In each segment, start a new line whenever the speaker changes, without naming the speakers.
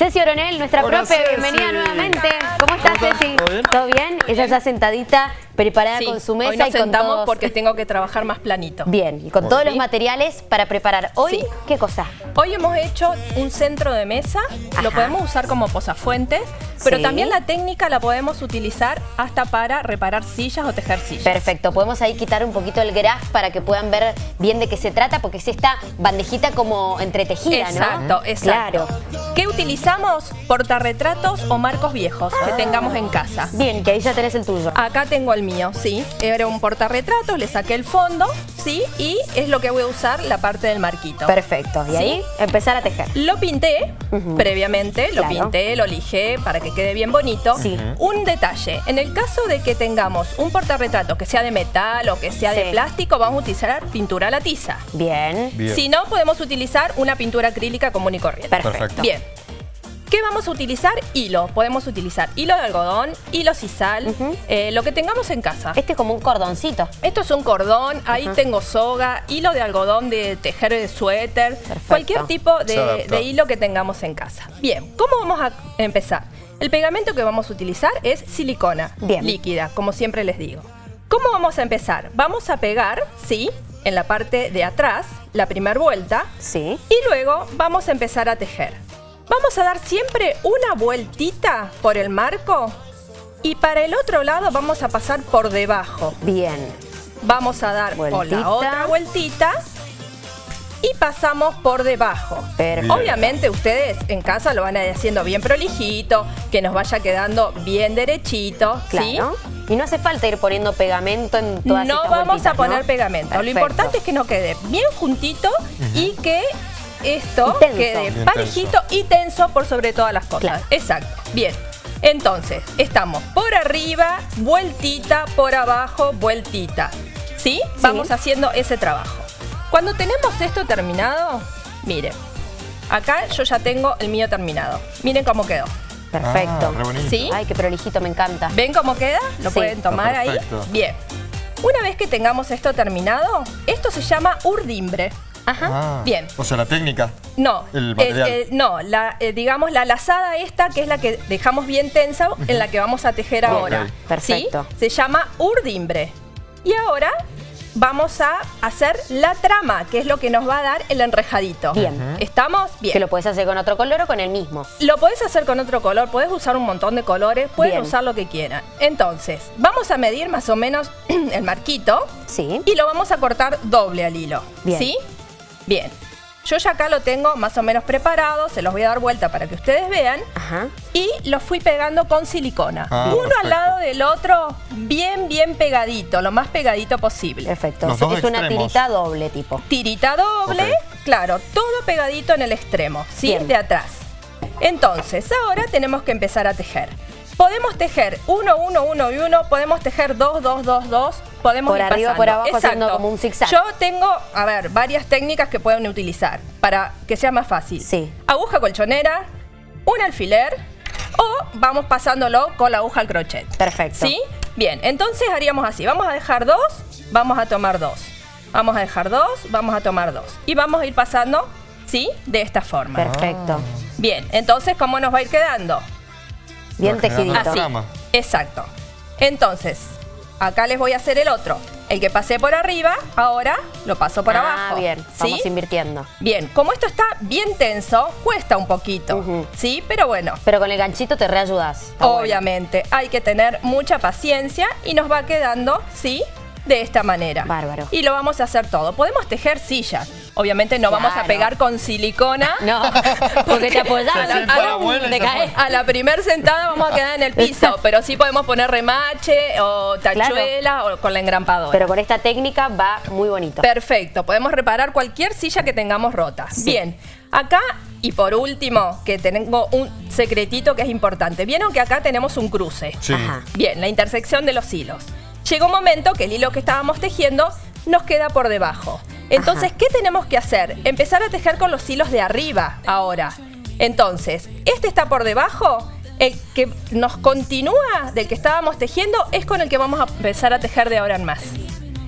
Ceci Oronel, nuestra
Hola,
profe,
Ceci.
bienvenida nuevamente. ¿Cómo estás,
¿Cómo estás?
Ceci?
¿Todo bien?
¿Todo bien? Ella ya sentadita, preparada
Sí,
con su mesa
hoy nos
y con
sentamos
todos...
porque tengo que trabajar más planito.
Bien, y con todos los materiales para preparar. Hoy,
Sí.
¿qué cosa?
Hoy hemos hecho un centro de mesa,
Ajá.
lo podemos usar como posafuentes, pero
Sí.
también la técnica la podemos utilizar hasta para reparar sillas o tejer sillas.
Perfecto, podemos ahí quitar un poquito el graph para que puedan ver bien de qué se trata, porque es esta bandejita como entretejida,
Exacto,
¿no?
exacto.
Claro.
¿Qué utilizamos? Portarretratos o marcos viejos
Ah.
que tengamos en casa.
Bien, que ahí ya tenés el tuyo.
Acá tengo el mío, sí. Era un portarretratos, le saqué el fondo, sí, y es lo que voy a usar la parte del marquito.
Perfecto, y
Sí.
ahí empezar a tejer.
Lo pinté previamente, lo
Claro.
pinté, lo lijé para que quede bien bonito.
Sí.
Un detalle, en el caso de que tengamos un portarretrato que sea de metal o que sea
Sí.
de plástico, vamos a utilizar pintura a la tiza.
Bien.
Bien.
Si no, podemos utilizar una pintura acrílica común y corriente.
Perfecto.
Perfecto.
Bien. ¿Qué vamos a utilizar? Hilo. Podemos utilizar hilo de algodón, hilo sisal, eh, lo que tengamos en casa.
Este es como un cordoncito.
Esto es un cordón, ahí tengo soga, hilo de algodón de tejer de suéter,
Perfecto.
cualquier tipo de, hilo que tengamos en casa. Bien, ¿cómo vamos a empezar? El pegamento que vamos a utilizar es silicona
Bien.
líquida, como siempre les digo. ¿Cómo vamos a empezar? Vamos a pegar, sí, en la parte de atrás, la primera vuelta,
Sí.
y luego vamos a empezar a tejer. Vamos a dar siempre una vueltita por el marco y para el otro lado vamos a pasar por debajo.
Bien.
Vamos a dar con la otra vueltita y pasamos por debajo.
Perfecto.
Obviamente ustedes en casa lo van a ir haciendo bien prolijito, que nos vaya quedando bien derechito, ¿sí?
Claro. Y no hace falta ir poniendo pegamento en todas
No
estas
vamos a poner
¿no?
pegamento. Lo importante es que nos quede bien juntito y que esto
Y
quede
Bien
parejito y tenso por sobre todas las cosas.
Claro.
Exacto. Bien. Entonces, estamos por arriba, vueltita, por abajo, vueltita. ¿Sí? Vamos haciendo ese trabajo. Cuando tenemos esto terminado, miren. Acá yo ya tengo el mío terminado. Miren cómo quedó.
Perfecto.
Ah.
¿Sí?
Ay, qué prolijito, me encanta.
¿Ven cómo queda? ¿Lo
Sí.
pueden tomar ahí? Bien. Una vez que tengamos esto terminado, esto se llama urdimbre. Ajá.
Ah,
Bien.
O sea, la técnica.
No,
El material.
no, la, eh, digamos la lazada esta, que es la que dejamos bien tensa, en la que vamos a tejer ahora.
Perfecto.
¿Sí? Se llama urdimbre. Y ahora vamos a hacer la trama, que es lo que nos va a dar el enrejadito.
Bien.
¿Estamos? Bien.
Que lo puedes hacer con otro color o con el mismo.
Lo podés hacer con otro color, puedes usar un montón de colores, pueden
Bien.
usar lo que quieran. Entonces, vamos a medir más o menos el marquito
Sí.
y lo vamos a cortar doble al hilo.
Bien.
¿Sí? Bien. Yo ya acá lo tengo más o menos preparado, se los voy a dar vuelta para que ustedes vean.
Ajá.
Y lo fui pegando con silicona.
Ah,
Uno
perfecto.
al lado del otro, bien, bien pegadito, lo más pegadito posible.
Perfecto.
Los
Es,
dos
es una tirita doble tipo.
Tirita doble, claro, todo pegadito en el extremo, ¿sí?
Bien.
De atrás. Entonces, ahora tenemos que empezar a tejer. Podemos tejer 1, 1, 1 y 1, podemos tejer 2, 2, 2, 2, podemos
Por
ir
arriba,
pasando.
por abajo, haciendo como un zigzag.
Yo tengo, a ver, varias técnicas que pueden utilizar para que sea más fácil.
Sí.
Aguja colchonera, un alfiler o vamos pasándolo con la aguja al crochet.
Perfecto.
¿Sí? Bien, entonces haríamos así. Vamos a dejar dos, vamos a tomar dos. Vamos a dejar dos, vamos a tomar dos. Y vamos a ir pasando, ¿sí? De esta forma.
Perfecto.
Bien, entonces, ¿cómo nos va a ir quedando?
Bien tejidito.
la
Así. Exacto. Entonces, acá les voy a hacer el otro. El que pasé por arriba, ahora lo paso por
ah,
abajo.
bien.
¿Sí?
Vamos invirtiendo.
Bien, como esto está bien tenso, cuesta un poquito. ¿Sí? Pero bueno,
Pero con el ganchito te reayudas. Bueno.
Obviamente, hay que tener mucha paciencia y nos va quedando, ¿sí? De esta manera.
Bárbaro.
Y lo vamos a hacer todo. Podemos tejer sillas. Obviamente no vamos a pegar con silicona.
No, porque te apoyás
A la- a primer sentada vamos a quedar en el piso, pero sí podemos poner remache o tachuela o con la engrampadora.
Pero con esta técnica va muy bonito.
Perfecto, podemos reparar cualquier silla que tengamos rota. Bien, acá y por último, que tengo un secretito que es importante. Vieron que acá tenemos un cruce.
Sí.
Ajá.
Bien, la intersección de los hilos. Llegó un momento que el hilo que estábamos tejiendo nos queda por debajo. Entonces,
Ajá.
¿qué tenemos que hacer? Empezar a tejer con los hilos de arriba ahora. Entonces, este está por debajo, el que nos continúa del que estábamos tejiendo es con el que vamos a empezar a tejer de ahora en más.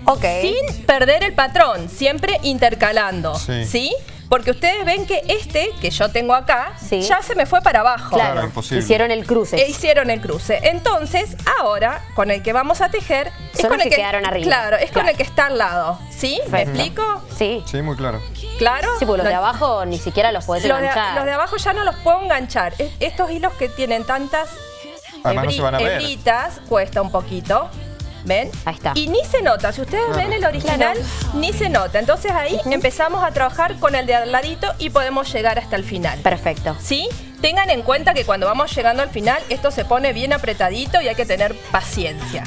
Ok.
Sin perder el patrón, siempre intercalando.
Sí.
¿Sí? Porque ustedes ven que este que yo tengo acá
Sí.
ya se me fue para abajo.
Claro,
Claro, imposible.
hicieron el cruce.
E hicieron el cruce. Entonces, ahora, con el que vamos a tejer, es
Son
con
los
el
que quedaron arriba.
Claro, es con el que está al lado. ¿Sí? ¿Me explico?
Sí.
Sí, muy claro.
¿Claro?
Sí, porque los de abajo ni siquiera los podés
los de,
enganchar.
los de abajo ya no los puedo enganchar. Es- Estos hilos que tienen tantas
Además no
hebri-
se van a ver.
hebritas, cuesta un poquito. ¿Ven?
Ahí está.
Y ni se nota. Si ustedes ven el original, ni se nota. Entonces ahí empezamos a trabajar con el de al ladito y podemos llegar hasta el final.
Perfecto.
¿Sí? Tengan en cuenta que cuando vamos llegando al final, esto se pone bien apretadito y hay que tener paciencia.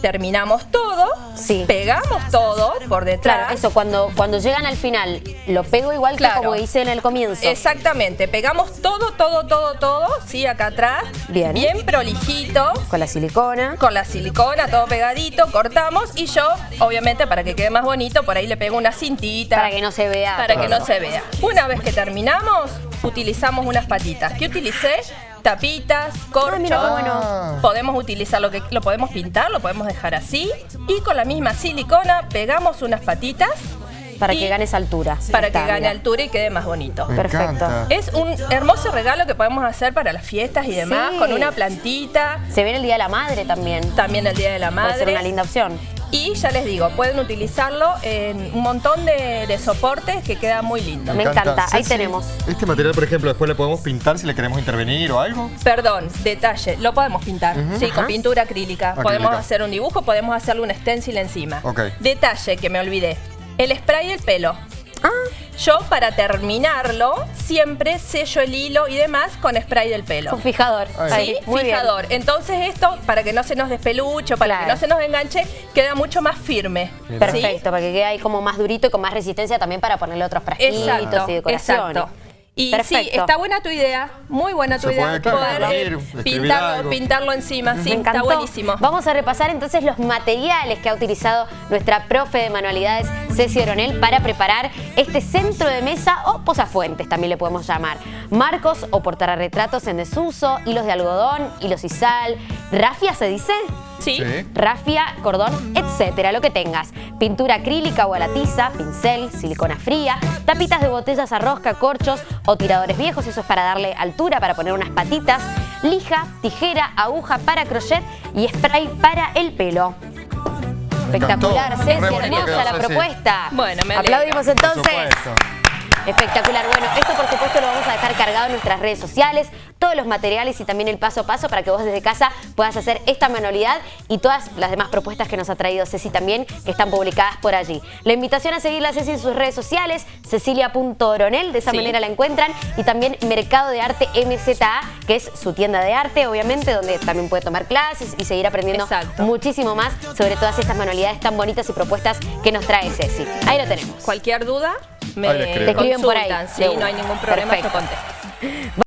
Terminamos todo,
Sí.
pegamos todo por detrás.
Claro, eso, cuando, cuando llegan al final, lo pego igual
Claro.
que como hice en el comienzo.
Exactamente, pegamos todo, todo, todo, todo, sí, acá atrás.
Bien.
Bien prolijito.
Con la silicona.
Con la silicona, todo pegadito, cortamos y yo, obviamente, para que quede más bonito, por ahí le pego una cintita.
Para que no se vea.
Para que no se vea. Una vez que terminamos, utilizamos unas patitas. ¿Qué utilicé? Tapitas, corcho.
Ah, bueno.
Podemos utilizar lo que lo podemos pintar, lo podemos dejar así. Y con la misma silicona pegamos unas patitas
Para que ganes altura.
para
Está,
que gane
mira.
altura y quede más bonito.
Me
Perfecto.
encanta.
Es un hermoso regalo que podemos hacer para las fiestas y demás,
Sí.
con una plantita,
Se viene el Día de la Madre también.
también el Día de la
Puede ser
Madre.
una linda opción.
Y ya les digo, pueden utilizarlo en un montón de, de soportes que queda muy lindo.
Me encanta. Ahí tenemos.
Este material, por ejemplo, después le podemos pintar si le queremos intervenir o algo.
Perdón, detalle, lo podemos pintar, sí,
Ajá.
con pintura acrílica.
Acrílica.
Podemos hacer un dibujo, podemos hacerle un stencil encima. Detalle que me olvidé, el spray del pelo.
Ah,
Yo para terminarlo siempre sello el hilo y demás con spray del pelo.
un fijador.
Ahí.
Sí,
muy bien.
fijador. Entonces esto, para que no se nos despeluche, para
Claro.
que no se nos enganche, queda mucho más firme.
Perfecto, para que quede ahí como más durito y con más resistencia también para ponerle otros frasquitos y decoraciones.
exacto. Y sí, está buena tu idea, muy buena tu
Se
idea.
puede,
poder eh, pintarlo, pintarlo encima, sí,
Me encantó.
está buenísimo.
Vamos a repasar entonces los materiales que ha utilizado nuestra profe de manualidades, Ceci Oronel, para preparar este centro de mesa o posafuentes, también le podemos llamar. Marcos o portarretratos en desuso, hilos de algodón, hilos sisal, rafia se dice,
Sí.
Sí.
rafia, cordón, etcétera, lo que tengas. Pintura acrílica o a la tiza, pincel, silicona fría, tapitas de botellas a rosca, corchos o tiradores viejos, eso es para darle altura, para poner unas patitas, lija, tijera, aguja para crochet y spray para el pelo. Espectacular. Ceci, hermosa
quedó,
la propuesta.
Bueno, me.
Aplaudimos entonces. Espectacular. Bueno, esto por supuesto lo vamos a dejar cargado en nuestras redes sociales, todos los materiales y también el paso a paso para que vos desde casa puedas hacer esta manualidad y todas las demás propuestas que nos ha traído Ceci también, que están publicadas por allí. La invitación a seguirla a Ceci en sus redes sociales, cecilia.oronel, de esa
Sí.
manera la encuentran, y también Mercado de Arte MZA, que es su tienda de arte, obviamente, donde también puede tomar clases y seguir aprendiendo
Exacto.
muchísimo más sobre todas estas manualidades tan bonitas y propuestas que nos trae Ceci. Ahí lo tenemos.
Cualquier duda, me.
Te escriben por ahí,
sí, no hay ningún problema, yo
Perfecto.
contesto.